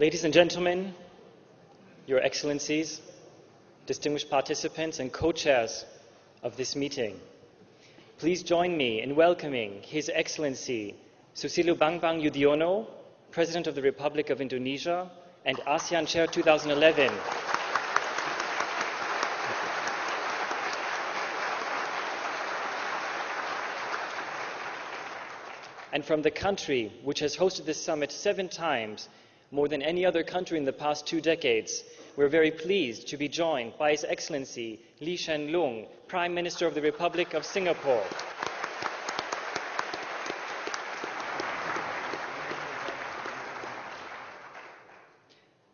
Ladies and gentlemen, Your Excellencies, distinguished participants and co-chairs of this meeting, please join me in welcoming His Excellency Susilo Bambang Yudhoyono, President of the Republic of Indonesia and ASEAN Chair 2011. And from the country which has hosted this summit seven times, more than any other country in the past two decades, we're very pleased to be joined by His Excellency Lee Hsien Loong, Prime Minister of the Republic of Singapore.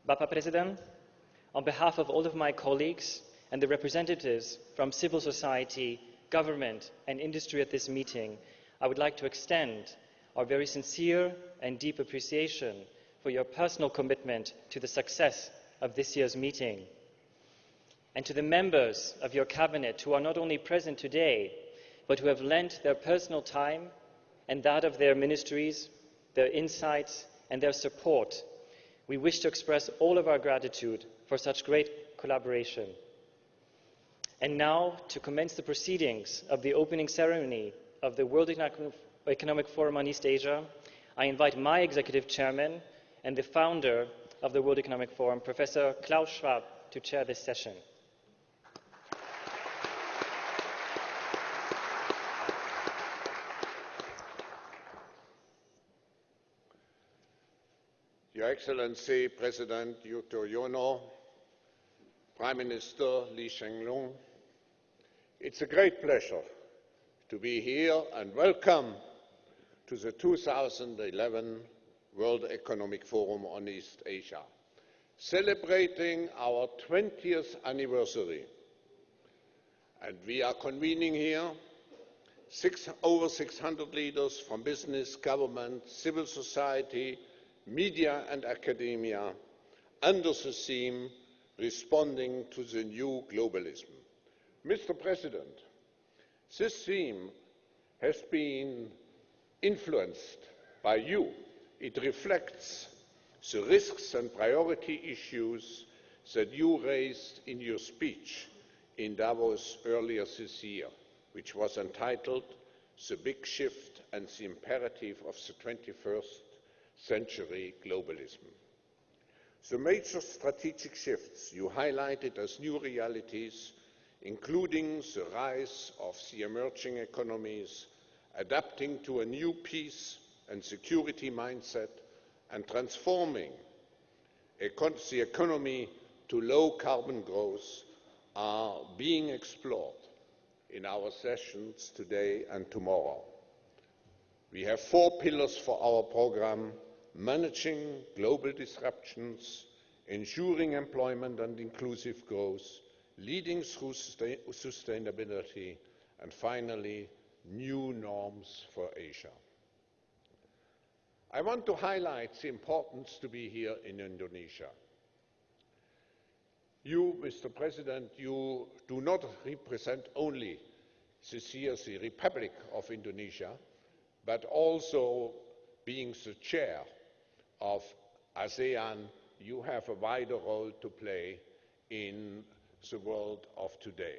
Bapak President, on behalf of all of my colleagues and the representatives from civil society, government, and industry at this meeting, I would like to extend our very sincere and deep appreciation for your personal commitment to the success of this year's meeting. And to the members of your cabinet who are not only present today, but who have lent their personal time and that of their ministries, their insights, and their support, we wish to express all of our gratitude for such great collaboration. And now, to commence the proceedings of the opening ceremony of the World Economic Forum on East Asia, I invite my executive chairman and the founder of the World Economic Forum, Professor Klaus Schwab, to chair this session. Your Excellency President Yudhoyono, Prime Minister Lee Hsien Loong, it's a great pleasure to be here and welcome to the 2011 World Economic Forum on East Asia, celebrating our 20th anniversary. And we are convening here six, over 600 leaders from business, government, civil society, media and academia under the theme Responding to the New Globalism. Mr. President, this theme has been influenced by you. It reflects the risks and priority issues that you raised in your speech in Davos earlier this year, which was entitled The Big Shift and the Imperative of the 21st Century Globalism. The major strategic shifts you highlighted as new realities including the rise of the emerging economies, adapting to a new peace and security mindset, and transforming the economy to low carbon growth are being explored in our sessions today and tomorrow. We have four pillars for our program managing global disruptions, ensuring employment and inclusive growth, leading through sustainability, and finally, new norms for Asia. I want to highlight the importance to be here in Indonesia. You, Mr. President, you do not represent only this year the Republic of Indonesia, but also being the chair of ASEAN, you have a wider role to play in the world of today.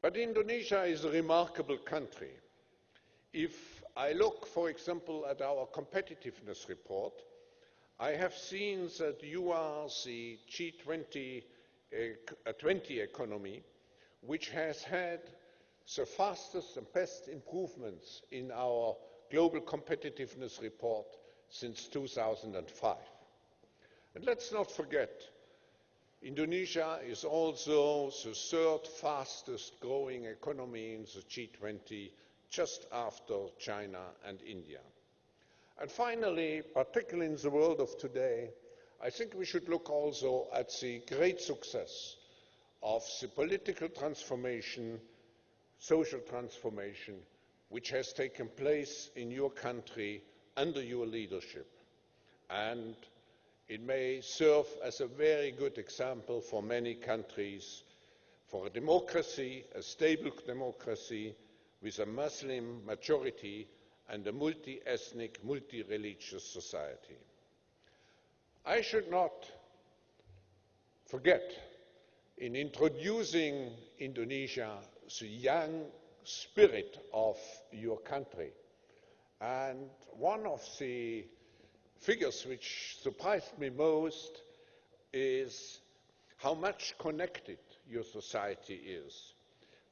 But Indonesia is a remarkable country. If I look, for example, at our competitiveness report, I have seen that you are the G20 uh, 20 economy which has had the fastest and best improvements in our global competitiveness report since 2005. And let's not forget Indonesia is also the third fastest growing economy in the G20, just after China and India. And finally, particularly in the world of today, I think we should look also at the great success of the political transformation, social transformation, which has taken place in your country under your leadership. And it may serve as a very good example for many countries for a democracy, a stable democracy with a Muslim majority and a multi-ethnic, multi-religious society. I should not forget, in introducing Indonesia, the young spirit of your country. And one of the figures which surprised me most is how much connected your society is.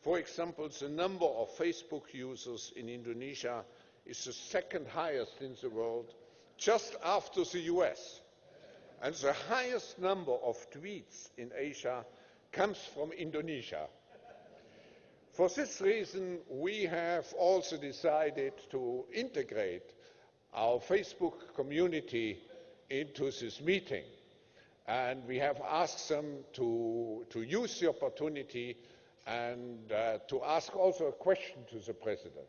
For example, the number of Facebook users in Indonesia is the second highest in the world, just after the US. And the highest number of tweets in Asia comes from Indonesia. For this reason, we have also decided to integrate our Facebook community into this meeting. And we have asked them to, to use the opportunity and uh, to ask also a question to the President.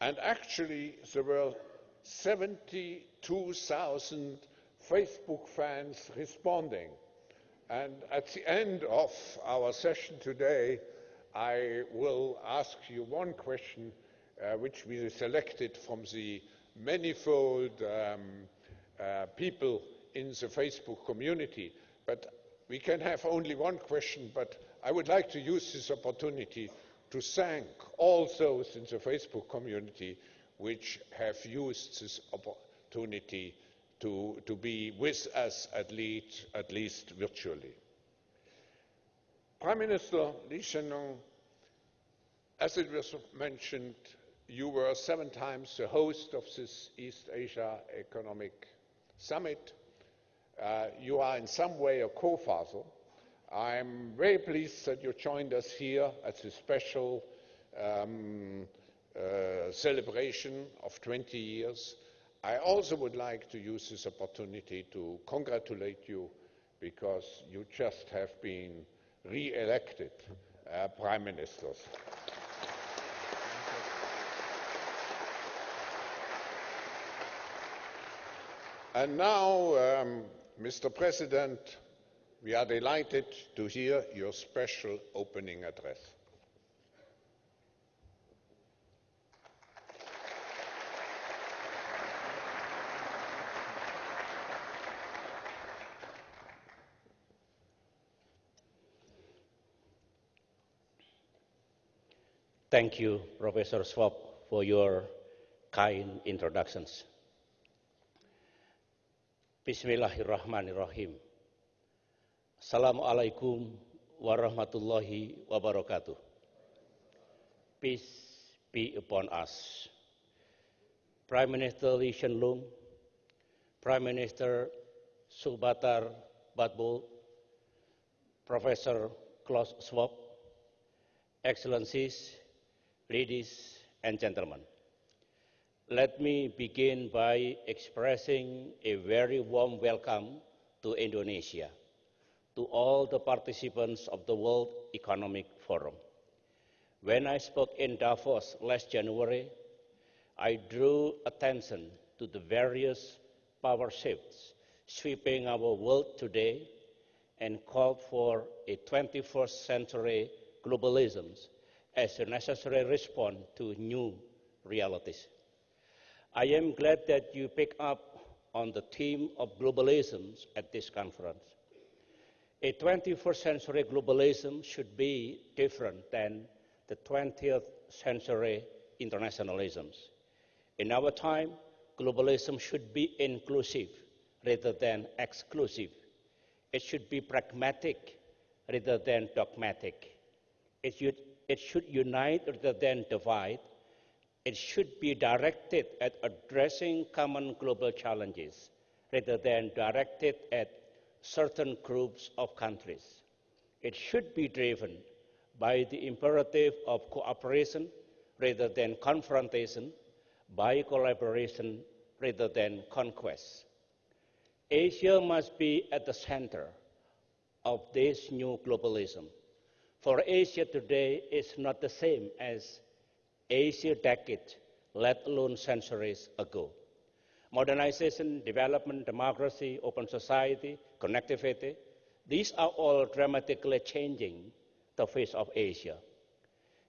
And actually, there were 72,000 Facebook fans responding. And at the end of our session today, I will ask you one question uh, which we selected from the manifold um, uh, people in the Facebook community. But we can have only one question, but I would like to use this opportunity to thank all those in the Facebook community which have used this opportunity to, to be with us at least, at least virtually. Prime Minister Lee Hsien Loong, as it was mentioned, you were seven times the host of this East Asia Economic Summit. Uh, you are in some way a co-father. I'm very pleased that you joined us here at this special um, uh, celebration of 20 years. I also would like to use this opportunity to congratulate you because you just have been re-elected uh, prime ministers. And now, um, Mr. President, we are delighted to hear your special opening address. Thank you, Professor Schwab, for your kind introductions. Bismillahirrahmanirrahim. Assalamualaikum warahmatullahi wabarakatuh. Peace be upon us. Prime Minister Lee Hsien Loong, Prime Minister Subatar Batbol, Professor Klaus Schwab, Excellencies, ladies and gentlemen. Let me begin by expressing a very warm welcome to Indonesia, to all the participants of the World Economic Forum. When I spoke in Davos last January, I drew attention to the various power shifts sweeping our world today and called for a 21st century globalism as a necessary response to new realities. I am glad that you pick up on the theme of globalism at this conference. A 21st century globalism should be different than the 20th century internationalisms. In our time, globalism should be inclusive rather than exclusive. It should be pragmatic rather than dogmatic. It should, it should unite rather than divide it should be directed at addressing common global challenges rather than directed at certain groups of countries. It should be driven by the imperative of cooperation rather than confrontation, by collaboration rather than conquest. Asia must be at the center of this new globalism. For Asia today is not the same as Asia decade, let alone centuries ago. Modernization, development, democracy, open society, connectivity, these are all dramatically changing the face of Asia.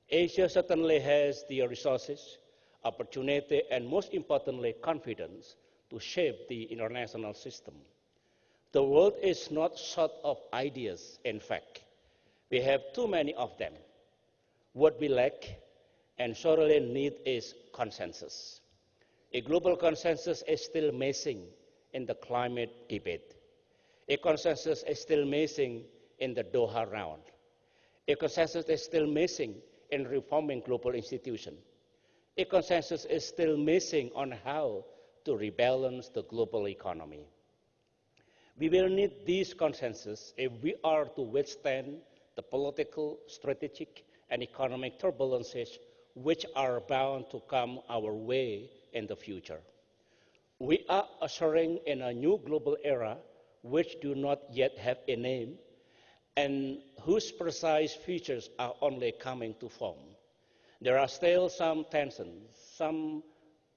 Asia certainly has the resources, opportunity, and most importantly, confidence to shape the international system. The world is not short of ideas, in fact. We have too many of them. What we lack and sorely need is consensus. A global consensus is still missing in the climate debate. A consensus is still missing in the Doha round. A consensus is still missing in reforming global institutions. A consensus is still missing on how to rebalance the global economy. We will need this consensus if we are to withstand the political, strategic, and economic turbulences which are bound to come our way in the future. We are ushering in a new global era which do not yet have a name and whose precise features are only coming to form. There are still some tensions, some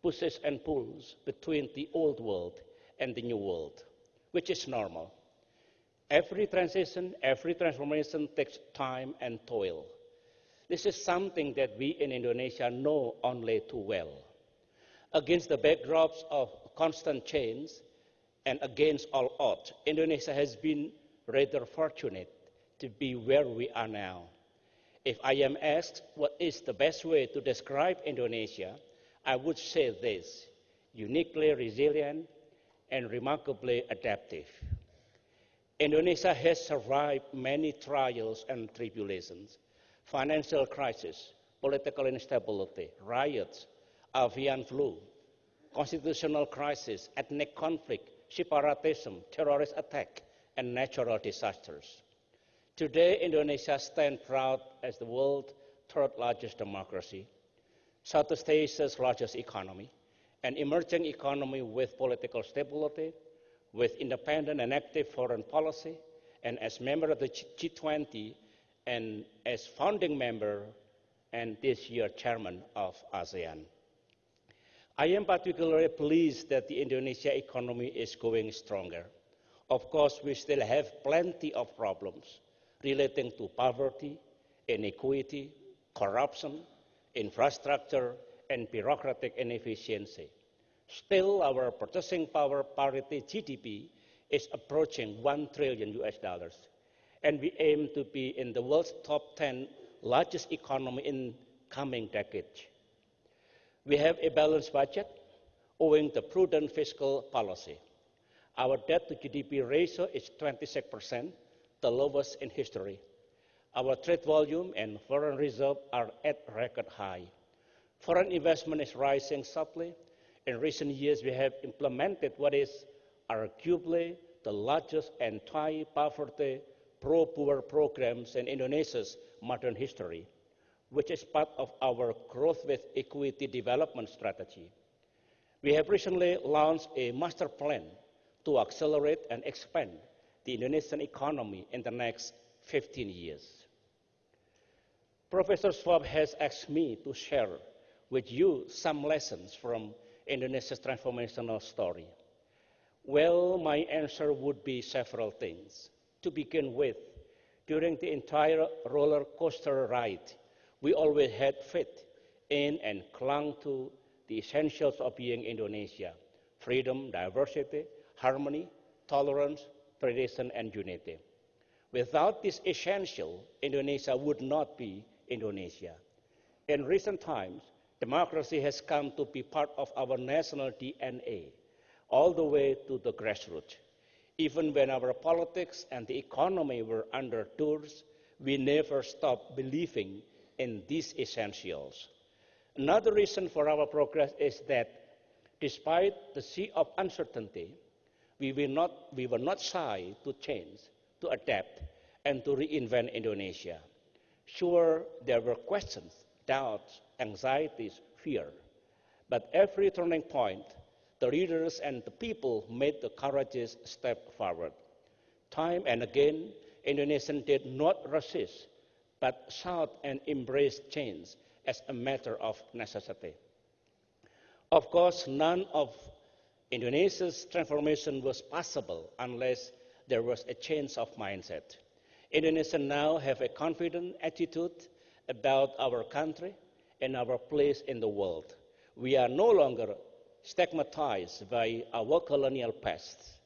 pushes and pulls between the old world and the new world, which is normal. Every transition, every transformation takes time and toil. This is something that we in Indonesia know only too well. Against the backdrops of constant change and against all odds, Indonesia has been rather fortunate to be where we are now. If I am asked what is the best way to describe Indonesia, I would say this uniquely resilient and remarkably adaptive. Indonesia has survived many trials and tribulations financial crisis, political instability, riots, avian flu, constitutional crisis, ethnic conflict, separatism, terrorist attack, and natural disasters. Today, Indonesia stands proud as the world's third largest democracy, Southeast Asia's largest economy, an emerging economy with political stability, with independent and active foreign policy, and as member of the G20 and as founding member and this year chairman of ASEAN. I am particularly pleased that the Indonesia economy is going stronger. Of course, we still have plenty of problems relating to poverty, inequity, corruption, infrastructure, and bureaucratic inefficiency. Still, our purchasing power parity GDP is approaching 1 trillion US dollars, and we aim to be in the world's top 10 largest economy in coming decades. We have a balanced budget owing to prudent fiscal policy. Our debt to GDP ratio is 26%, the lowest in history. Our trade volume and foreign reserve are at record high. Foreign investment is rising sharply. In recent years, we have implemented what is arguably the largest anti-poverty pro-poor programs in Indonesia's modern history, which is part of our growth with equity development strategy. We have recently launched a master plan to accelerate and expand the Indonesian economy in the next 15 years. Professor Schwab has asked me to share with you some lessons from Indonesia's transformational story. Well, my answer would be several things. To begin with, during the entire roller coaster ride, we always had faith in and clung to the essentials of being Indonesia freedom, diversity, harmony, tolerance, tradition, and unity. Without this essential, Indonesia would not be Indonesia. In recent times, democracy has come to be part of our national DNA, all the way to the grassroots. Even when our politics and the economy were under tours, we never stopped believing in these essentials. Another reason for our progress is that despite the sea of uncertainty, we were, not, we were not shy to change, to adapt, and to reinvent Indonesia. Sure, there were questions, doubts, anxieties, fear. But every turning point, the leaders and the people made the courageous step forward. Time and again, Indonesians did not resist, but sought and embraced change as a matter of necessity. Of course, none of Indonesia's transformation was possible unless there was a change of mindset. Indonesians now have a confident attitude about our country and our place in the world. We are no longer stigmatized by our colonial past.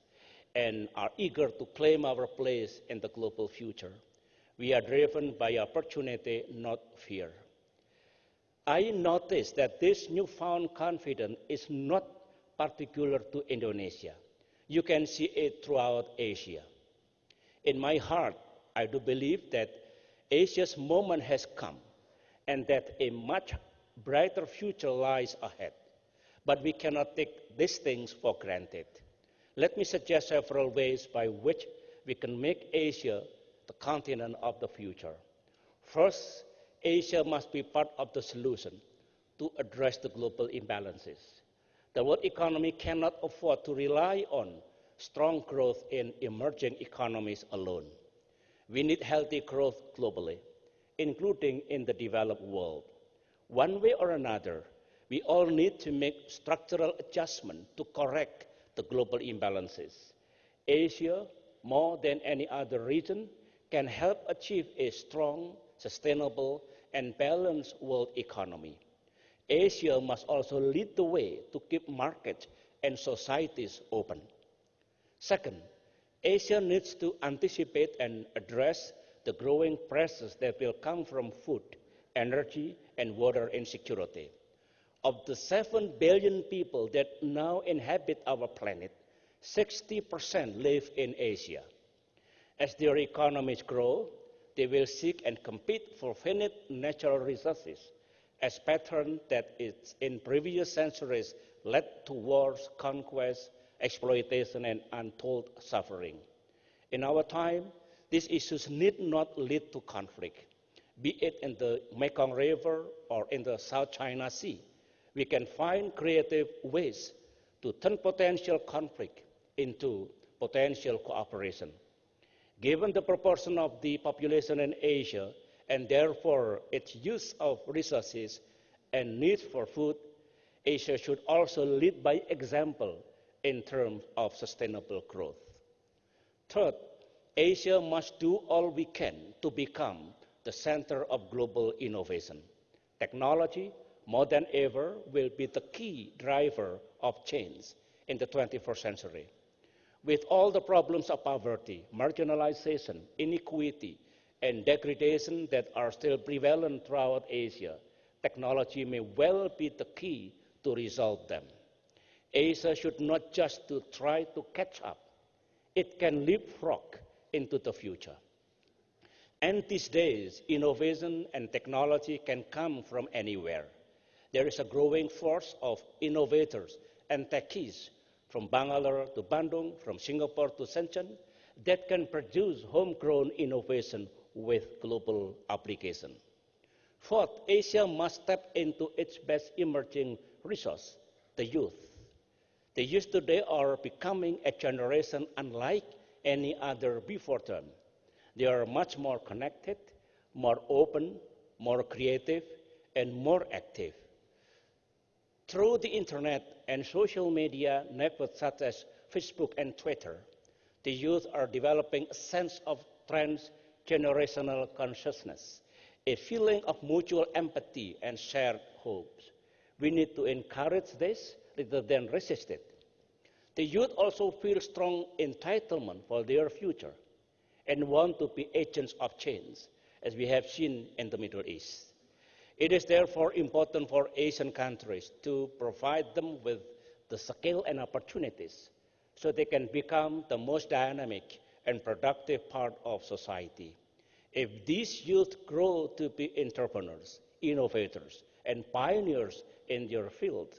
and are eager to claim our place in the global future. We are driven by opportunity, not fear. I notice that this newfound confidence is not particular to Indonesia. You can see it throughout Asia. In my heart, I do believe that Asia's moment has come and that a much brighter future lies ahead. But we cannot take these things for granted. Let me suggest several ways by which we can make Asia the continent of the future. First, Asia must be part of the solution to address the global imbalances. The world economy cannot afford to rely on strong growth in emerging economies alone. We need healthy growth globally, including in the developed world. One way or another, we all need to make structural adjustment to correct the global imbalances. Asia, more than any other region, can help achieve a strong, sustainable, and balanced world economy. Asia must also lead the way to keep markets and societies open. Second, Asia needs to anticipate and address the growing pressures that will come from food, energy, and water insecurity. Of the 7 billion people that now inhabit our planet, 60% live in Asia. As their economies grow, they will seek and compete for finite natural resources, a pattern that in previous centuries led to wars, conquest, exploitation, and untold suffering. In our time, these issues need not lead to conflict, be it in the Mekong River or in the South China Sea we can find creative ways to turn potential conflict into potential cooperation. Given the proportion of the population in Asia and therefore its use of resources and need for food, Asia should also lead by example in terms of sustainable growth. Third, Asia must do all we can to become the center of global innovation. Technology, more than ever, will be the key driver of change in the 21st century. With all the problems of poverty, marginalization, inequity, and degradation that are still prevalent throughout Asia, technology may well be the key to resolve them. Asia should not just to try to catch up, it can leapfrog into the future. And these days, innovation and technology can come from anywhere there is a growing force of innovators and techies from Bangalore to Bandung, from Singapore to Shenzhen, that can produce homegrown innovation with global application. Fourth, Asia must tap into its best emerging resource, the youth. The youth today are becoming a generation unlike any other before them. They are much more connected, more open, more creative, and more active. Through the internet and social media networks such as Facebook and Twitter, the youth are developing a sense of transgenerational consciousness, a feeling of mutual empathy and shared hopes. We need to encourage this rather than resist it. The youth also feel strong entitlement for their future and want to be agents of change, as we have seen in the Middle East. It is therefore important for Asian countries to provide them with the skill and opportunities so they can become the most dynamic and productive part of society. If these youth grow to be entrepreneurs, innovators, and pioneers in their field,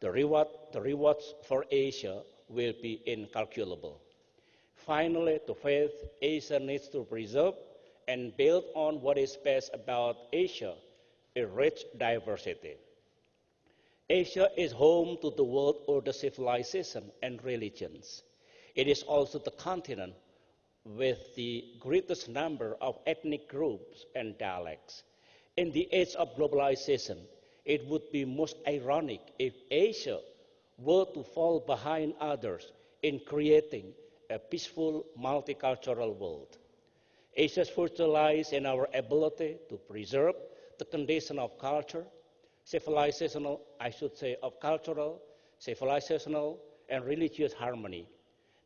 the, reward, the rewards for Asia will be incalculable. Finally, to faith, Asia needs to preserve and build on what is best about Asia a rich diversity. Asia is home to the world order civilization and religions. It is also the continent with the greatest number of ethnic groups and dialects. In the age of globalization, it would be most ironic if Asia were to fall behind others in creating a peaceful multicultural world. Asia's future lies in our ability to preserve the condition of culture, civilizational, I should say, of cultural, civilizational, and religious harmony.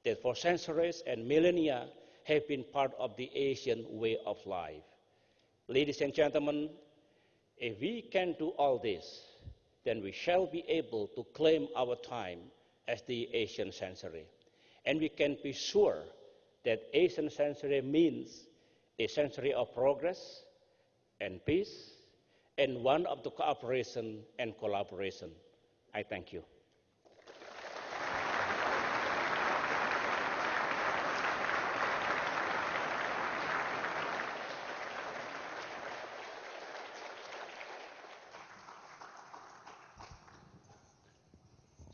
that for centuries and millennia have been part of the Asian way of life. Ladies and gentlemen, if we can do all this, then we shall be able to claim our time as the Asian century. And we can be sure that Asian century means a century of progress and peace and one of the cooperation and collaboration. I thank you.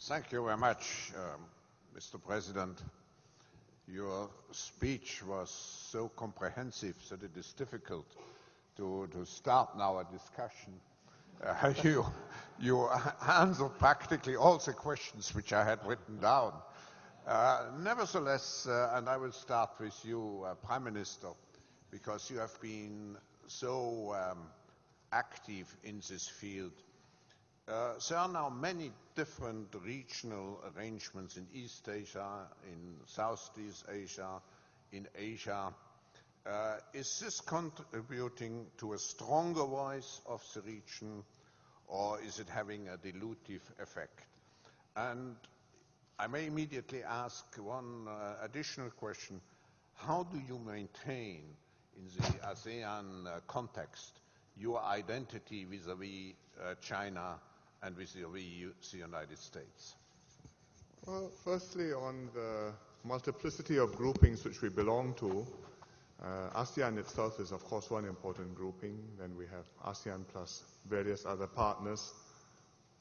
Thank you very much, um, Mr. President. Your speech was so comprehensive that it is difficult to, to start now a discussion. Uh, you, you answered practically all the questions which I had written down. Uh, nevertheless, uh, and I will start with you, uh, Prime Minister, because you have been so um, active in this field uh, there are now many different regional arrangements in East Asia, in Southeast Asia, in Asia. Uh, is this contributing to a stronger voice of the region, or is it having a dilutive effect? And I may immediately ask one uh, additional question. How do you maintain, in the ASEAN uh, context, your identity vis-à-vis -vis, China and vis-à-vis the United States? Well, firstly, on the multiplicity of groupings which we belong to, Uh, ASEAN itself is, of course, one important grouping. Then we have ASEAN plus various other partners,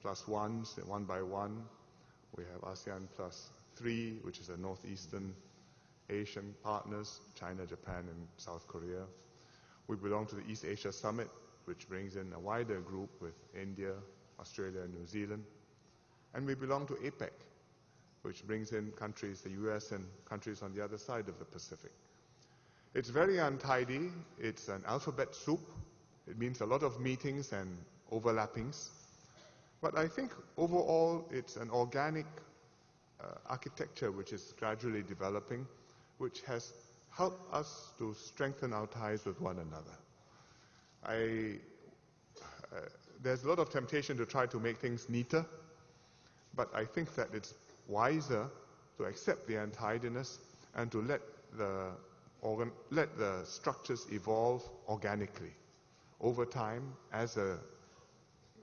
plus ones, one by one. We have ASEAN plus three, which is the northeastern Asian partners, China, Japan, and South Korea. We belong to the East Asia Summit, which brings in a wider group with India, Australia and New Zealand. And we belong to APEC, which brings in countries, the US and countries on the other side of the Pacific. It's very untidy. It's an alphabet soup. It means a lot of meetings and overlappings. But I think overall it's an organic uh, architecture which is gradually developing, which has helped us to strengthen our ties with one another. I, uh, there's a lot of temptation to try to make things neater, but I think that it's wiser to accept the untidiness and to let the, organ, let the structures evolve organically over time as the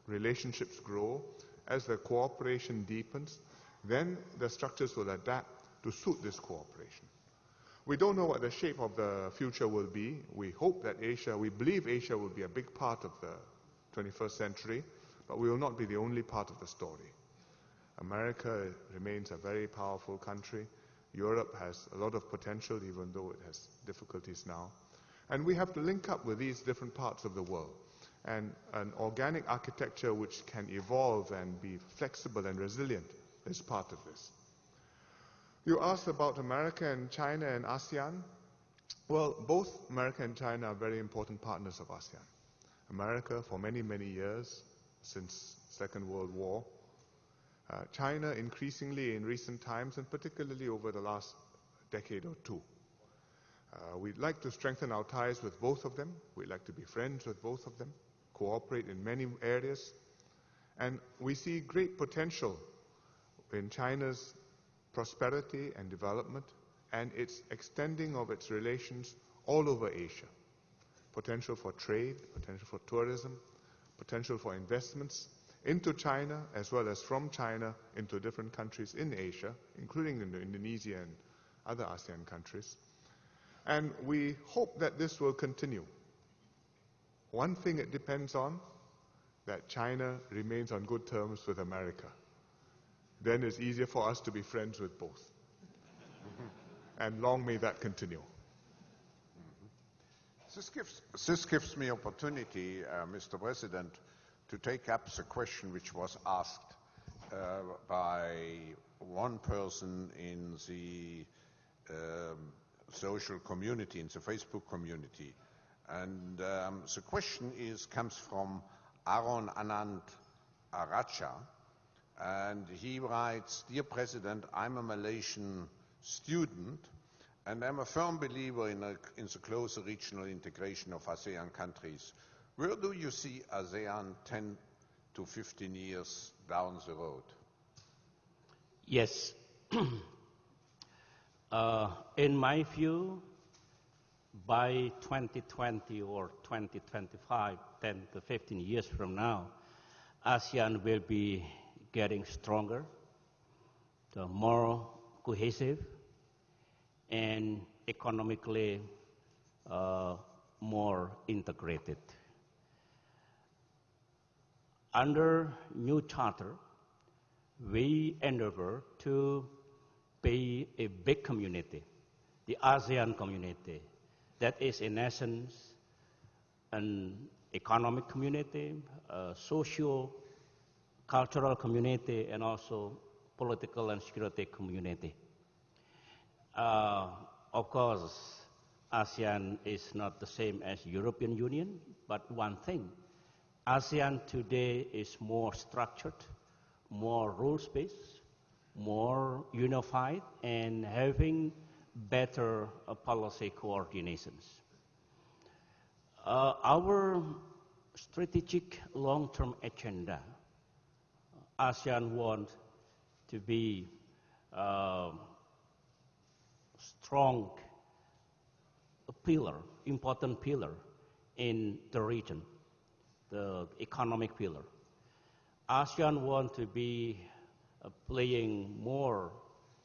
relationships grow, as the cooperation deepens, then the structures will adapt to suit this cooperation. We don't know what the shape of the future will be. We hope that Asia, we believe Asia will be a big part of the 21st century, but we will not be the only part of the story. America remains a very powerful country. Europe has a lot of potential, even though it has difficulties now. And we have to link up with these different parts of the world. And an organic architecture which can evolve and be flexible and resilient is part of this. You asked about America and China and ASEAN. Well, both America and China are very important partners of ASEAN. America for many, many years, since Second World War. Uh, China increasingly in recent times, and particularly over the last decade or two. Uh, we'd like to strengthen our ties with both of them. We'd like to be friends with both of them, cooperate in many areas. And we see great potential in China's prosperity and development and its extending of its relations all over Asia potential for trade, potential for tourism, potential for investments into China as well as from China into different countries in Asia, including in Indonesia and other ASEAN countries. And we hope that this will continue. One thing it depends on, that China remains on good terms with America. Then it's easier for us to be friends with both. and long may that continue. This gives, this gives me opportunity, uh, Mr. President, to take up the question which was asked uh, by one person in the um, social community, in the Facebook community. And um, the question is, comes from Aaron Anand Aracha, and he writes, Dear President, I'm a Malaysian student, and I'm a firm believer in, a, in the closer regional integration of ASEAN countries. Where do you see ASEAN 10 to 15 years down the road? Yes. uh, in my view, by 2020 or 2025, 10 to 15 years from now, ASEAN will be getting stronger, more cohesive, and economically uh, more integrated. Under new charter, we endeavor to be a big community, the ASEAN community, that is in essence an economic community, a social, cultural community, and also political and security community. Uh, of course, ASEAN is not the same as European Union, but one thing, ASEAN today is more structured, more rules-based, more unified, and having better uh, policy coordinations. Uh, our strategic long-term agenda, ASEAN wants to be uh, strong pillar, important pillar in the region, the economic pillar. ASEAN want to be uh, playing more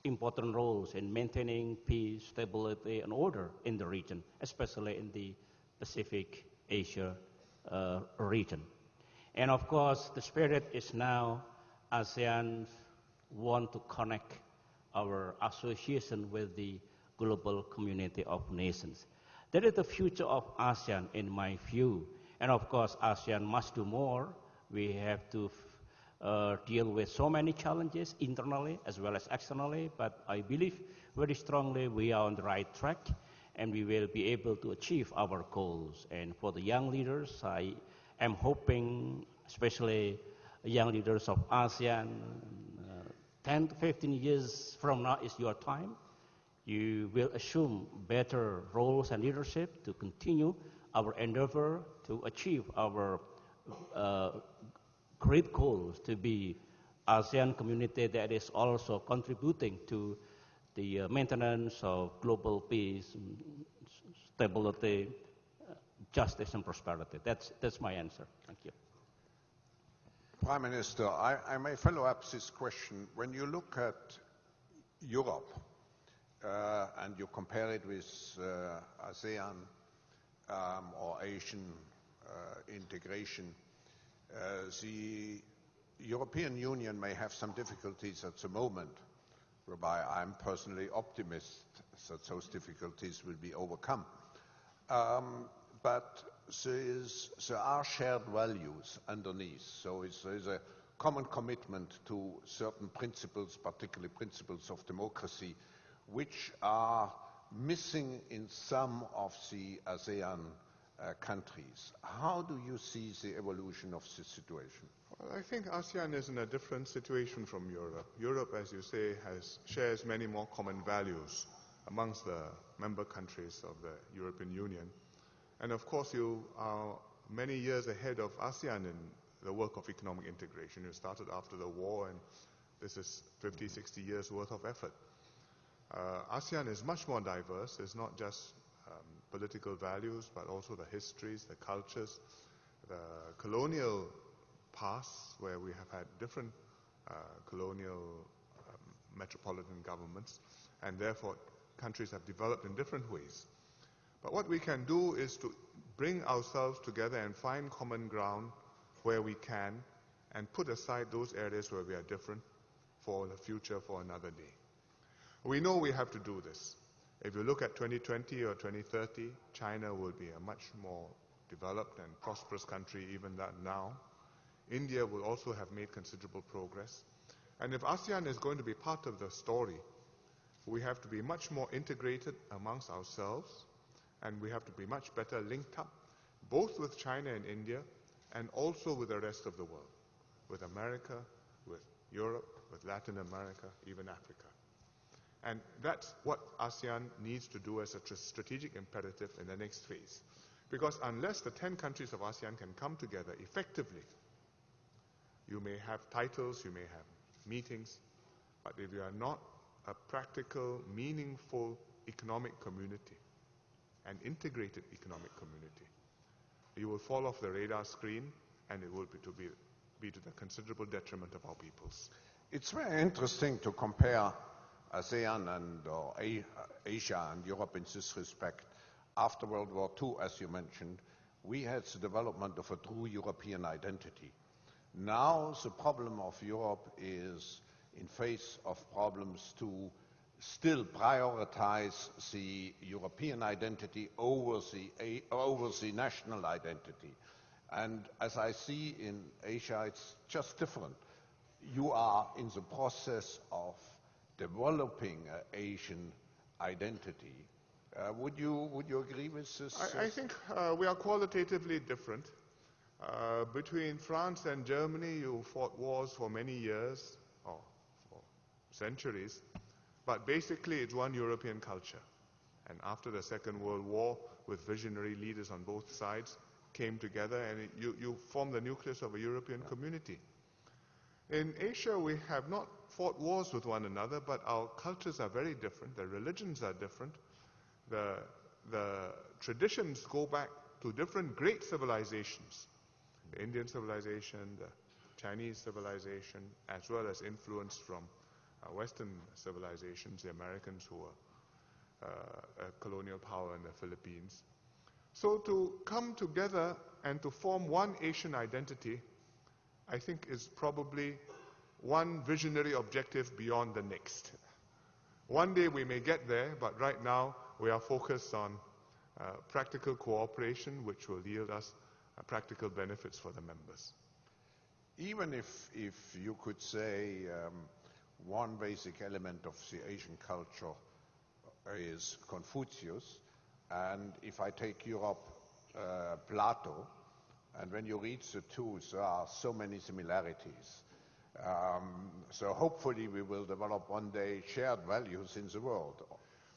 important roles in maintaining peace, stability, and order in the region, especially in the Pacific Asia uh, region. And of course, the spirit is now ASEAN want to connect our association with the global community of nations. That is the future of ASEAN in my view. And of course, ASEAN must do more. We have to uh, deal with so many challenges internally as well as externally, but I believe very strongly we are on the right track and we will be able to achieve our goals. And for the young leaders, I am hoping, especially young leaders of ASEAN, uh, 10 to 15 years from now is your time you will assume better roles and leadership to continue our endeavor to achieve our uh, great goals to be ASEAN community that is also contributing to the uh, maintenance of global peace, stability, justice, and prosperity. That's, that's my answer. Thank you. Prime Minister, I, I may follow up this question. When you look at Europe, uh, and you compare it with uh, ASEAN um, or Asian uh, integration, the European Union may have some difficulties at the moment, whereby I'm personally optimistic that those difficulties will be overcome. Um, but there, is, there, are shared values underneath. So there is a common commitment to certain principles, particularly principles of democracy, which are missing in some of the ASEAN uh, countries. How do you see the evolution of this situation? Well, I think ASEAN is in a different situation from Europe. Europe, as you say, has, shares many more common values amongst the member countries of the European Union. And of course, you are many years ahead of ASEAN in the work of economic integration. You started after the war, and this is 50, 60 years worth of effort. Uh, ASEAN is much more diverse. It's not just um, political values, but also the histories, the cultures, the colonial past, where we have had different uh, colonial um, metropolitan governments, and therefore countries have developed in different ways. But what we can do is to bring ourselves together and find common ground where we can, and put aside those areas where we are different for the future, for another day. We know we have to do this. If you look at 2020 or 2030, China will be a much more developed and prosperous country even now. India will also have made considerable progress. And if ASEAN is going to be part of the story, we have to be much more integrated amongst ourselves, and we have to be much better linked up, both with China and India, and also with the rest of the world, with America, with Europe, with Latin America, even Africa. And that's what ASEAN needs to do as a strategic imperative in the next phase. Because unless the 10 countries of ASEAN can come together effectively, you may have titles, you may have meetings, but if you are not a practical, meaningful economic community, an integrated economic community, you will fall off the radar screen and it will be to, be, be to the considerable detriment of our peoples. It's very interesting to compare ASEAN and uh, Asia and Europe in this respect. After World War II, as you mentioned, we had the development of a true European identity. Now the problem of Europe is in face of problems to still prioritize the European identity over the, over the national identity. And as I see in Asia, it's just different. You are in the process of developing an Asian identity. Uh, would, you, would you agree with this? I, I think uh, we are qualitatively different. Uh, between France and Germany, you fought wars for many years, or for centuries, but basically it's one European culture. And after the Second World War, with visionary leaders on both sides, came together and it, you, you formed the nucleus of a European community. In Asia, we have not fought wars with one another, but our cultures are very different, the religions are different, the, the traditions go back to different great civilizations the Indian civilization, the Chinese civilization, as well as influence from uh, Western civilizations, the Americans who were uh, a colonial power in the Philippines. So to come together and to form one Asian identity, I think is probably one visionary objective beyond the next. One day we may get there, but right now we are focused on uh, practical cooperation, which will yield us uh, practical benefits for the members. Even if, if you could say um, one basic element of the Asian culture is Confucius, and if I take Europe, uh, Plato, and when you read the two, there are so many similarities. Um, so hopefully we will develop one day shared values in the world.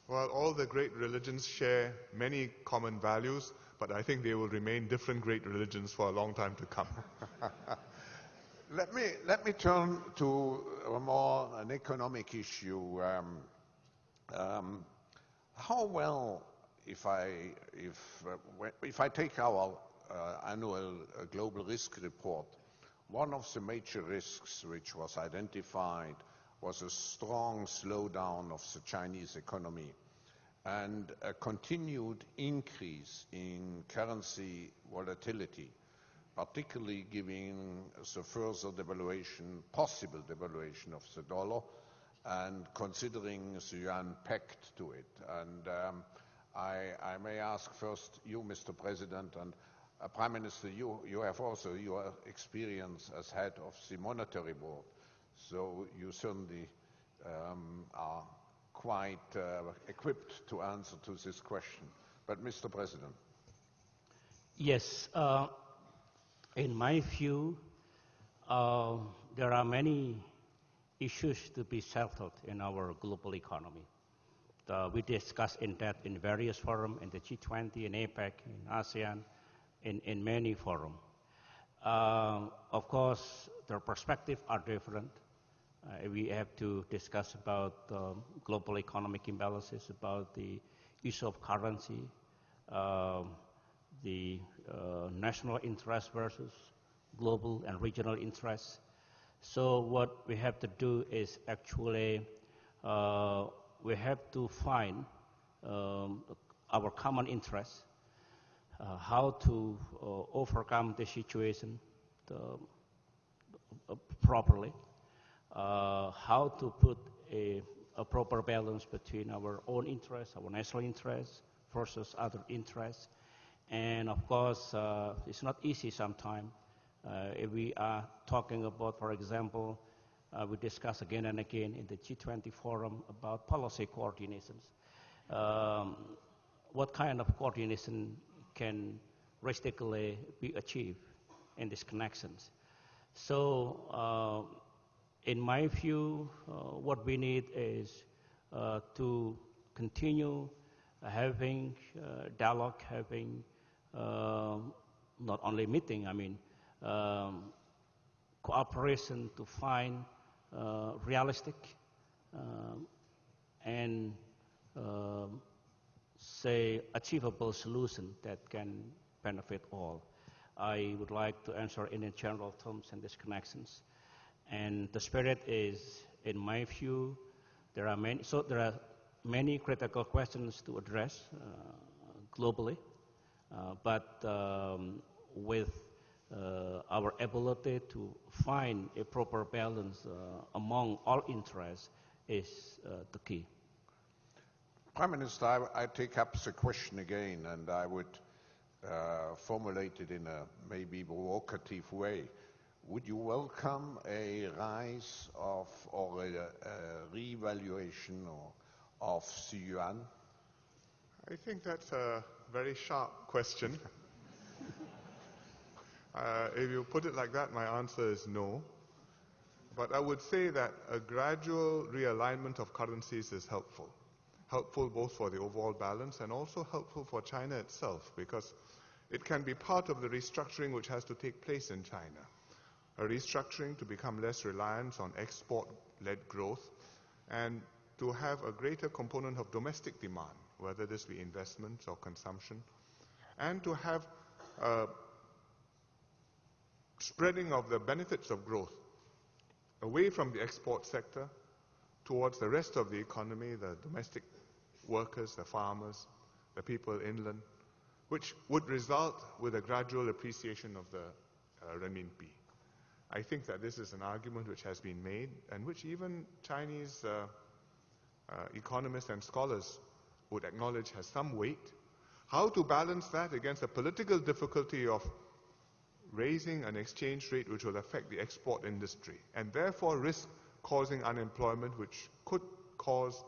Well, all the great religions share many common values, but I think they will remain different great religions for a long time to come. let me let me turn to a more an economic issue. Um, um, how well, if I if uh, if I take our uh, annual uh, global risk report, one of the major risks which was identified was a strong slowdown of the Chinese economy and a continued increase in currency volatility, particularly given the further devaluation, possible devaluation of the dollar, and considering the yuan pegged to it. And um, I, I, may ask first you, Mr. President, and uh, Prime Minister, you, you have also your experience as head of the monetary board, so you certainly um, are quite uh, equipped to answer to this question. But Mr. President. Yes, uh, in my view, uh, there are many issues to be settled in our global economy. we discussed in that in various forums, in the G20, in APEC, in ASEAN, in, in many forums. Uh, of course, their perspectives are different. Uh, we have to discuss about um, global economic imbalances, about the issue of currency, um, the uh, national interest versus global and regional interests. So what we have to do is actually uh, we have to find um, our common interests, uh, how to uh, overcome the situation the, uh, properly, uh, how to put a, a, proper balance between our own interests, our national interests, versus other interests. And of course, uh, it's not easy sometimes. If we are talking about, for example, uh, we discuss again and again in the G20 forum about policy coordinations. Um, what kind of coordination can realistically be achieved in these connections? So uh, in my view, uh, what we need is uh, to continue having uh, dialogue, having um, not only meeting, I mean, um, cooperation to find uh, realistic um, and um, say achievable solution that can benefit all. I would like to answer in general terms and these connections. And the spirit is, in my view, there are many, so there are many critical questions to address uh, globally, uh, but um, with uh, our ability to find a proper balance uh, among all interests is uh, the key. Prime Minister, I, I, take up the question again, and I would uh, formulate it in a maybe provocative way. Would you welcome a rise of or a, a revaluation or, of the yuan? I think that's a very sharp question. uh, if you put it like that, my answer is no. But I would say that a gradual realignment of currencies is helpful. Helpful both for the overall balance and also helpful for China itself because it can be part of the restructuring which has to take place in China. A restructuring to become less reliant on export-led growth and to have a greater component of domestic demand, whether this be investments or consumption, and to have a spreading of the benefits of growth away from the export sector towards the rest of the economy, the domestic workers, the farmers, the people inland, which would result with a gradual appreciation of the uh, renminbi. I think that this is an argument which has been made and which even Chinese uh, uh, economists and scholars would acknowledge has some weight. How to balance that against the political difficulty of raising an exchange rate which will affect the export industry and therefore risk causing unemployment which could cause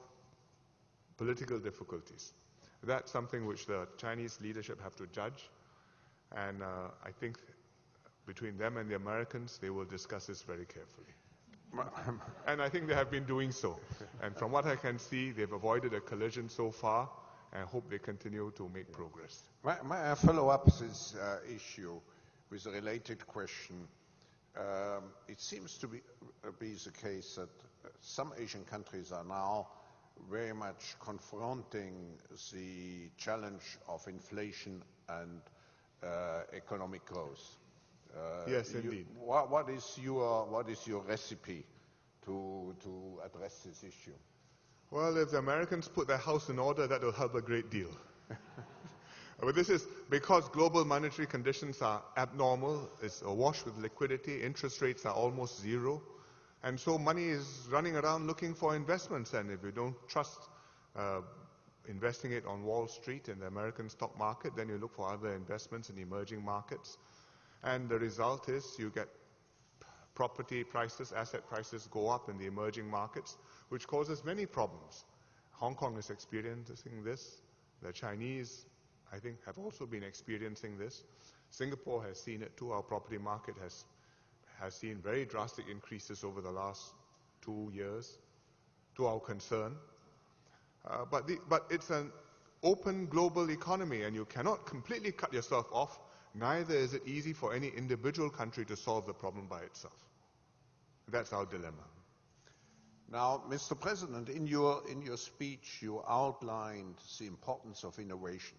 political difficulties. That's something which the Chinese leadership have to judge and uh, I think between them and the Americans, they will discuss this very carefully. and I think they have been doing so. And from what I can see, they've avoided a collision so far, and I hope they continue to make progress. May, I follow up this uh, issue with a related question? Um, it seems to be, uh, be the case that uh, some Asian countries are now very much confronting the challenge of inflation and uh, economic growth. Uh, yes, you, indeed. What, what, is your, what is your recipe to, to address this issue? Well, if the Americans put their house in order, that will help a great deal. but this is because global monetary conditions are abnormal, it's awash with liquidity, interest rates are almost zero, and so money is running around looking for investments, and if you don't trust uh, investing it on Wall Street in the American stock market, then you look for other investments in emerging markets. And the result is you get property prices, asset prices go up in the emerging markets, which causes many problems. Hong Kong is experiencing this. The Chinese, I think, have also been experiencing this. Singapore has seen it too. Our property market has, has seen very drastic increases over the last two years, to our concern. Uh, but, the, but it's an open global economy, and you cannot completely cut yourself off Neither is it easy for any individual country to solve the problem by itself. That's our dilemma. Now, Mr. President, in your, in your speech, you outlined the importance of innovation.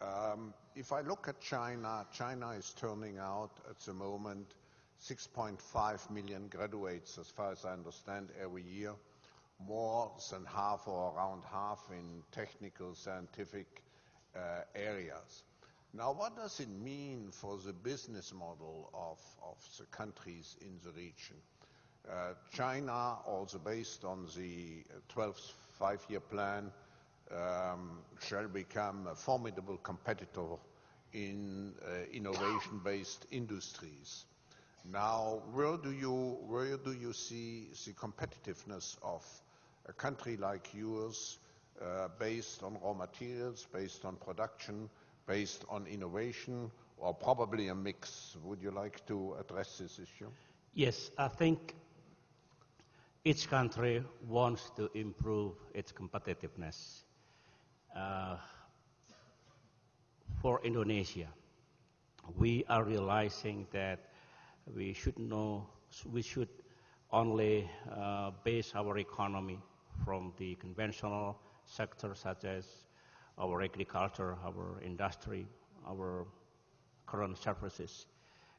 Um, if I look at China, China is turning out at the moment 6.5 million graduates, as far as I understand, every year, more than half or around half in technical, scientific uh, areas. Now, what does it mean for the business model of, of the countries in the region? Uh, China, also based on the 12th five-year plan, um, shall become a formidable competitor in uh, innovation-based industries. Now, where do you where do you see the competitiveness of a country like yours, uh, based on raw materials, based on production, based on innovation or probably a mix. Would you like to address this issue? Yes, I think each country wants to improve its competitiveness. Uh, for Indonesia, we are realizing that we should know, we should only uh, base our economy from the conventional sector such as our agriculture, our industry, our current services.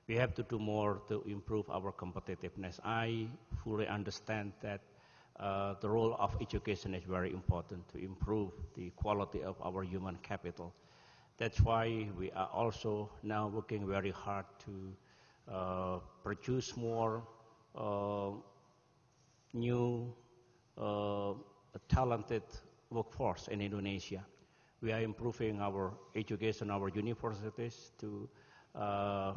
We have to do more to improve our competitiveness. I fully understand that uh, the role of education is very important to improve the quality of our human capital. That's why we are also now working very hard to produce more uh, new uh, talented workforce in Indonesia. We are improving our education, our universities to uh,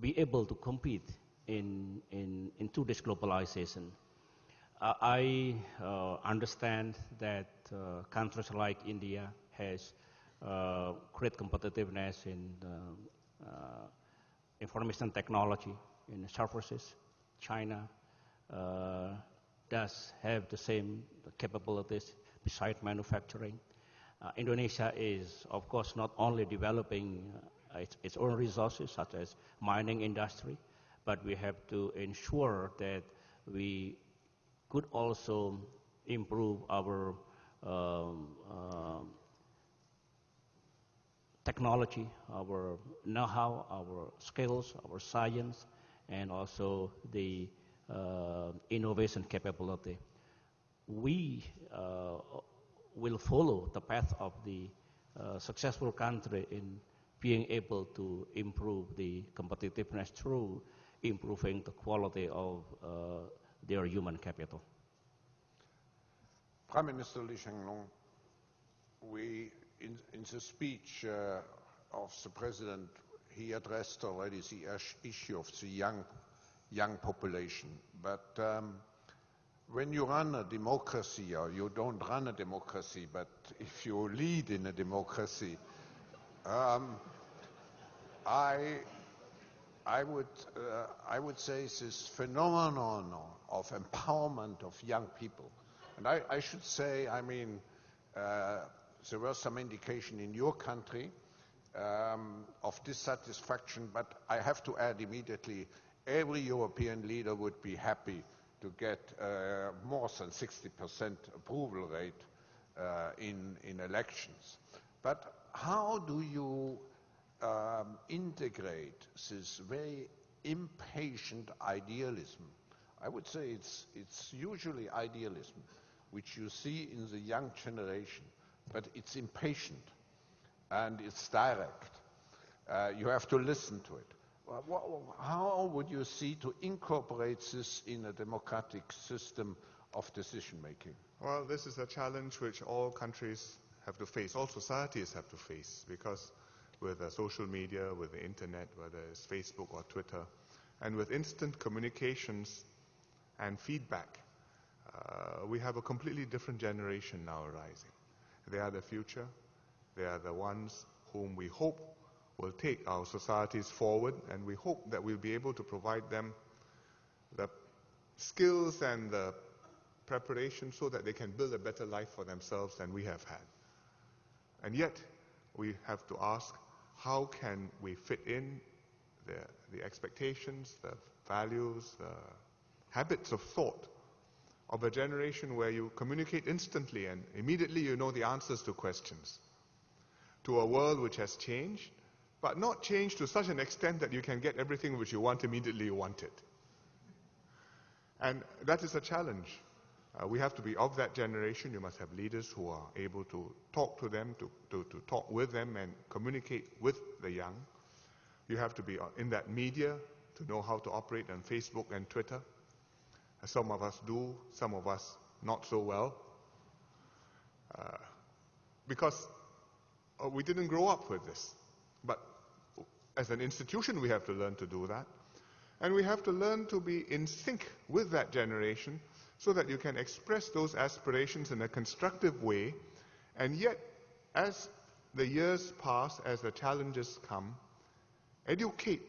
be able to compete in, in, in today's globalization. Uh, I uh, understand that uh, countries like India has uh, great competitiveness in uh, information technology, in services. China does have the same capabilities besides manufacturing. Uh, Indonesia is, of course, not only developing uh, its, its, own resources, such as mining industry, but we have to ensure that we could also improve our um, uh, technology, our know-how, our skills, our science, and also the uh, innovation capability. We uh, will follow the path of the uh, successful country in being able to improve the competitiveness through improving the quality of uh, their human capital. Prime Minister Lee Hsien Loong, we, in, in the speech uh, of the President, he addressed already the issue of the young, young population. But um, when you run a democracy, or you don't run a democracy, but if you lead in a democracy, um, I, I, would, uh, I would say this phenomenon of empowerment of young people. And I, I should say, I mean, uh, there was some indication in your country um, of dissatisfaction, but I have to add immediately, every European leader would be happy to get uh, more than 60% approval rate uh, in, in elections. But how do you um, integrate this very impatient idealism? I would say it's, it's usually idealism, which you see in the young generation, but it's impatient and it's direct. Uh, you have to listen to it. How would you see to incorporate this in a democratic system of decision making? Well, this is a challenge which all countries have to face, all societies have to face, because with uh, social media, with the internet, whether it's Facebook or Twitter, and with instant communications and feedback, uh, we have a completely different generation now arising. They are the future. They are the ones whom we hope will take our societies forward, and we hope that we'll be able to provide them the skills and the preparation so that they can build a better life for themselves than we have had. And yet, we have to ask, how can we fit in the, the expectations, the values, the habits of thought of a generation where you communicate instantly and immediately you know the answers to questions, to a world which has changed, but not changed to such an extent that you can get everything which you want immediately you want it. And that is a challenge. Uh, we have to be of that generation. You must have leaders who are able to talk to them, to, to, to talk with them, and communicate with the young. You have to be uh, in that media to know how to operate on Facebook and Twitter. Some of us do, some of us not so well. Uh, because uh, we didn't grow up with this. But as an institution, we have to learn to do that. And we have to learn to be in sync with that generation so that you can express those aspirations in a constructive way. And yet, as the years pass, as the challenges come, educate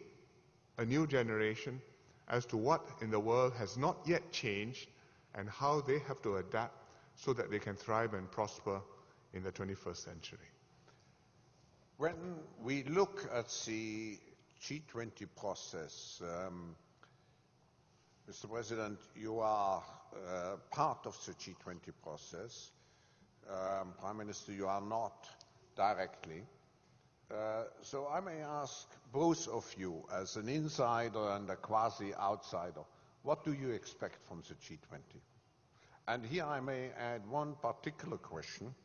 a new generation as to what in the world has not yet changed, and how they have to adapt so that they can thrive and prosper in the 21st century. When we look at the G20 process, um, Mr. President, you are uh, part of the G20 process. Um, Prime Minister, you are not directly. Uh, so I may ask both of you, as an insider and a quasi-outsider, what do you expect from the G20? And here I may add one particular question.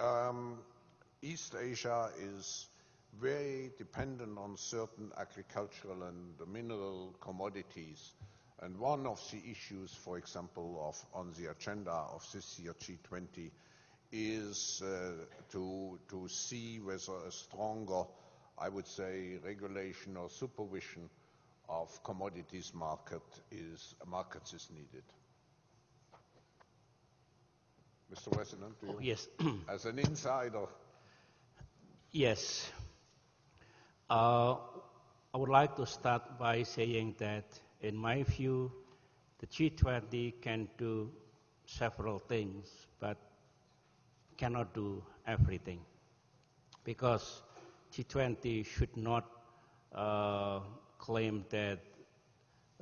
Um, East Asia is very dependent on certain agricultural and mineral commodities. And one of the issues, for example, of, on the agenda of this year G20 is uh, to, to see whether a stronger, I would say, regulation or supervision of commodities market is, markets is needed. Mr. President, do you, Oh, yes. as an insider, Yes. Uh, I would like to start by saying that, in my view, the G20 can do several things, but cannot do everything. Because G20 should not uh, claim that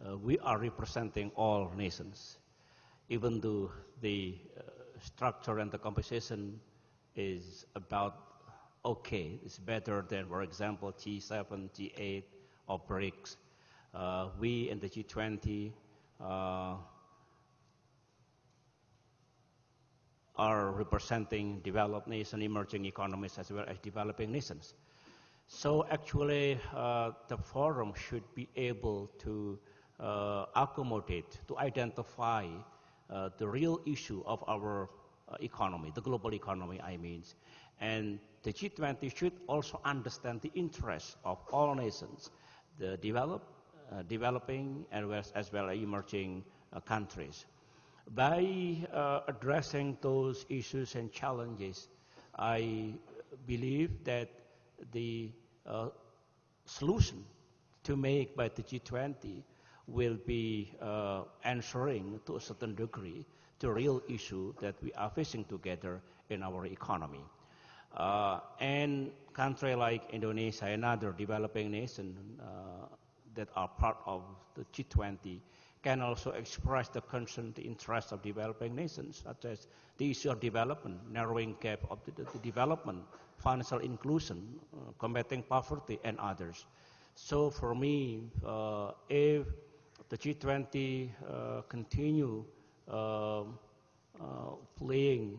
uh, we are representing all nations, even though the uh, structure and the composition is about okay. It's better than, for example, G7, G8, or BRICS. Uh, we in the G20 uh, are representing developed nations, emerging economies, as well as developing nations. So actually, uh, the forum should be able to uh, accommodate, to identify uh, the real issue of our uh, economy, the global economy, I mean. And the G20 should also understand the interests of all nations, the developed, uh, developing, as, as well as emerging uh, countries. By uh, addressing those issues and challenges, I believe that the uh, solution to make by the G20 will be uh, answering to a certain degree the real issue that we are facing together in our economy. Uh, and countries like Indonesia and other developing nations uh, that are part of the G20 can also express the concern, the interest of developing nations, such as the issue of development, narrowing gap of the, the development, financial inclusion, uh, combating poverty, and others. So for me, uh, if the G20 uh, continue um, uh, playing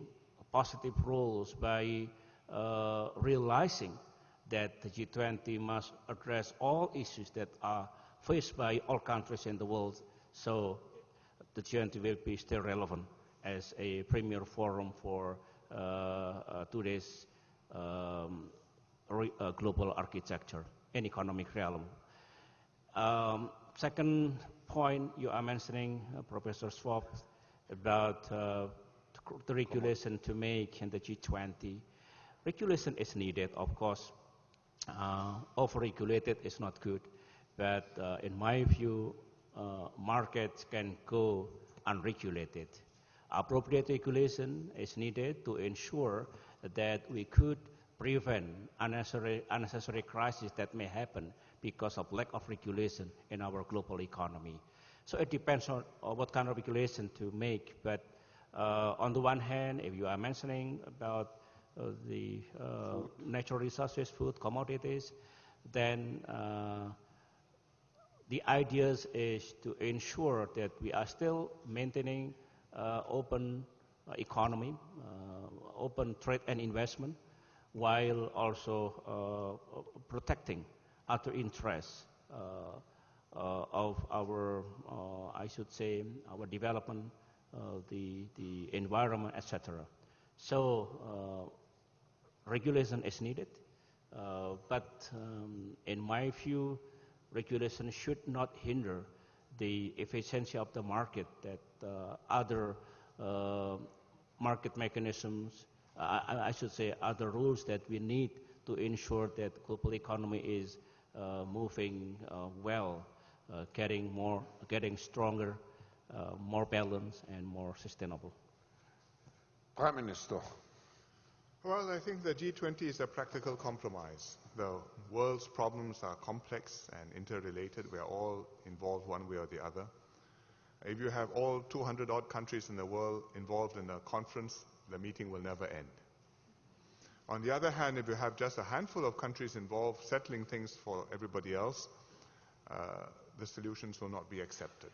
positive roles by uh, realizing that the G20 must address all issues that are faced by all countries in the world, so the G20 will be still relevant as a premier forum for uh, uh, today's um, uh, global architecture and economic realm. Um, second point you are mentioning, uh, Professor Schwab, about uh, the regulation to make in the G20. Regulation is needed, of course. Uh, over-regulated is not good, but uh, in my view, uh, markets can go unregulated. Appropriate regulation is needed to ensure that we could prevent unnecessary, unnecessary crises that may happen because of lack of regulation in our global economy. So it depends on, on what kind of regulation to make. But uh, on the one hand, if you are mentioning about uh, the uh, natural resources, food, commodities, then uh, the ideas is to ensure that we are still maintaining uh, open uh, economy, uh, open trade and investment, while also uh, protecting other interests of our, I should say, our development, the, the environment, etc. So regulation is needed, but um, in my view, regulation should not hinder the efficiency of the market that uh, other uh, market mechanisms, uh, I, I should say other rules that we need to ensure that the global economy is uh, moving uh, well, uh, getting more, getting stronger, uh, more balanced and more sustainable. Prime Minister. Well, I think the G20 is a practical compromise. The world's problems are complex and interrelated. We are all involved one way or the other. If you have all 200 odd countries in the world involved in a conference, the meeting will never end. On the other hand, if you have just a handful of countries involved settling things for everybody else, uh, the solutions will not be accepted.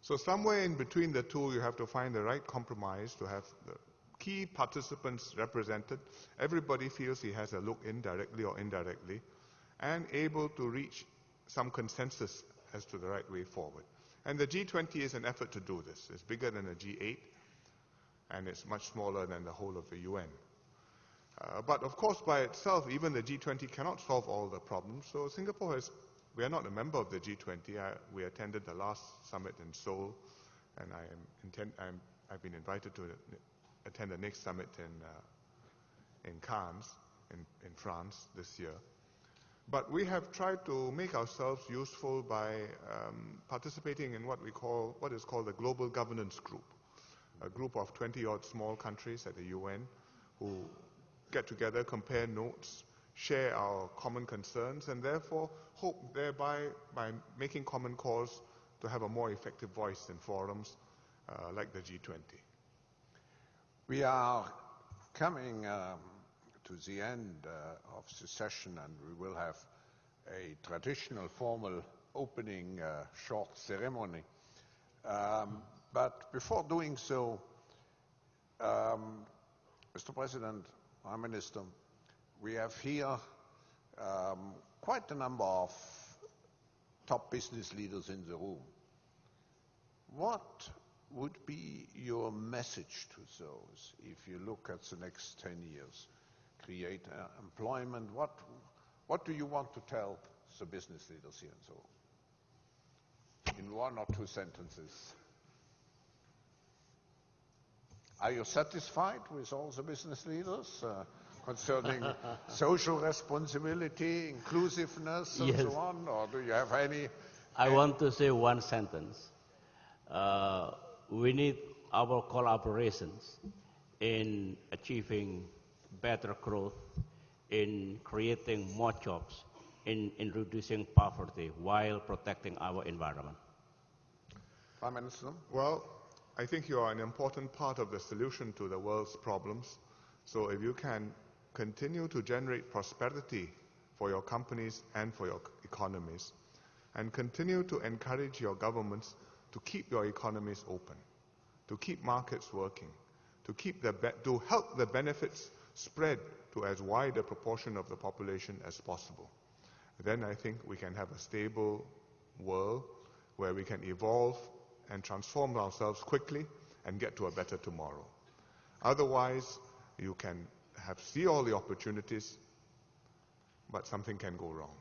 So somewhere in between the two, you have to find the right compromise to have the key participants represented. Everybody feels he has a look in directly or indirectly, and able to reach some consensus as to the right way forward. And the G20 is an effort to do this. It's bigger than the G8, and it's much smaller than the whole of the UN. Uh, but of course, by itself, even the G20 cannot solve all the problems. So Singapore has, we are not a member of the G20. I, we attended the last summit in Seoul, and I am intend, I'm, I've been invited to attend the next summit in, uh, in Cannes, in, in France, this year. But we have tried to make ourselves useful by um, participating in what we call, what is called the Global Governance Group, a group of 20 odd small countries at the UN who get together, compare notes, share our common concerns, and therefore hope thereby, by making common cause, to have a more effective voice in forums uh, like the G20. We are coming um, to the end uh, of the session, and we will have a traditional formal opening uh, short ceremony. Um, but before doing so, um, Mr. President, Prime Minister, we have here um, quite a number of top business leaders in the room. What would be your message to those if you look at the next 10 years? Create uh, employment. What, what do you want to tell the business leaders here and so on? In one or two sentences. Are you satisfied with all the business leaders uh, concerning social responsibility, inclusiveness, and yes. so on? Or do you have any? I want to say one sentence. Uh, we need our collaborations in achieving better growth, in creating more jobs, in, in reducing poverty while protecting our environment. Prime Minister? Well, I think you are an important part of the solution to the world's problems. So if you can continue to generate prosperity for your companies and for your economies, and continue to encourage your governments to keep your economies open, to keep markets working, to, keep the to help the benefits spread to as wide a proportion of the population as possible. Then I think we can have a stable world where we can evolve and transform ourselves quickly and get to a better tomorrow. Otherwise, you can have see all the opportunities, but something can go wrong.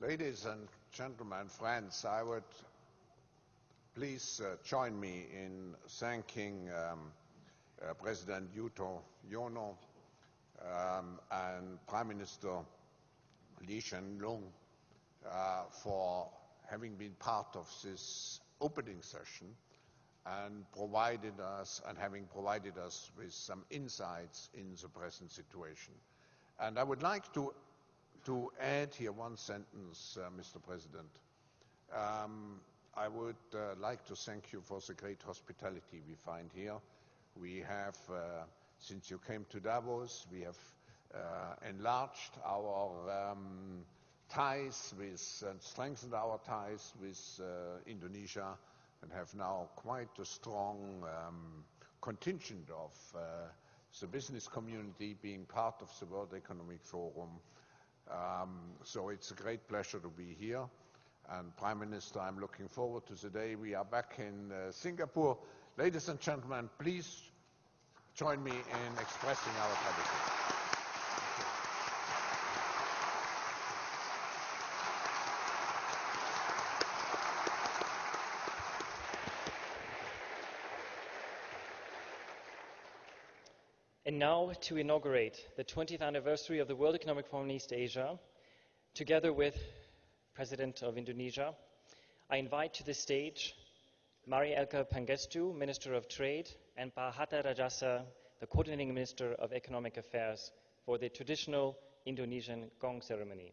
Ladies and gentlemen, friends, I would please uh, join me in thanking um, uh, President Yuto Yono um, and Prime Minister Lee Hsien Loong uh, for having been part of this opening session and provided us and having provided us with some insights in the present situation. And I would like to, to add here one sentence, uh, Mr. President. Um, I would uh, like to thank you for the great hospitality we find here. We have, uh, since you came to Davos, we have enlarged our um, ties with, and strengthened our ties with Indonesia and have now quite a strong um, contingent of the business community being part of the World Economic Forum. Um, so it's a great pleasure to be here. And Prime Minister, I'm looking forward to the day we are back in uh, Singapore. Ladies and gentlemen, please join me in expressing our gratitude. Now to inaugurate the 20th anniversary of the World Economic Forum in East Asia, together with President of Indonesia, I invite to the stage Mari Elka Pangestu, Minister of Trade, and Pa Hatta Rajasa, the Coordinating Minister of Economic Affairs, for the traditional Indonesian gong ceremony.